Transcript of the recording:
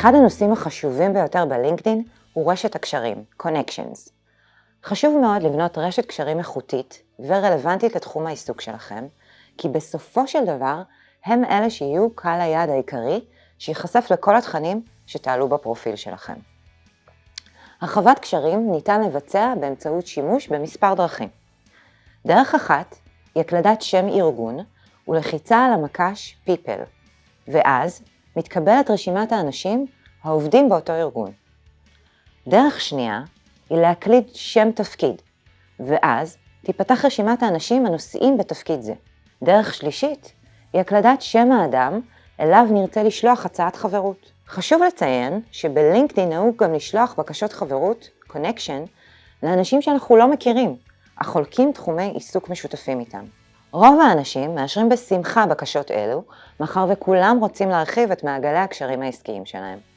אחד הנושאים החשובים ביותר בלינקדאין הוא רשת הקשרים, Connections. חשוב מאוד לבנות רשת קשרים איכותית ורלוונטית לתחום העיסוק שלכם, כי בסופו של דבר הם אלה שיהיו קהל היעד העיקרי שייחשף לכל התכנים שתעלו בפרופיל שלכם. הרחבת קשרים ניתן לבצע באמצעות שימוש במספר דרכים. דרך אחת היא הקלדת שם ארגון ולחיצה על המקש People, ואז מתקבלת רשימת האנשים העובדים באותו ארגון. דרך שנייה היא להקליד שם תפקיד, ואז תיפתח רשימת האנשים הנושאים בתפקיד זה. דרך שלישית היא הקלדת שם האדם אליו נרצה לשלוח הצעת חברות. חשוב לציין שבלינקדאין נהוג גם לשלוח בקשות חברות, קונקשן, לאנשים שאנחנו לא מכירים, אך חולקים תחומי עיסוק משותפים איתם. רוב האנשים מאשרים בשמחה בקשות אלו, מאחר וכולם רוצים להרחיב את מעגלי הקשרים העסקיים שלהם.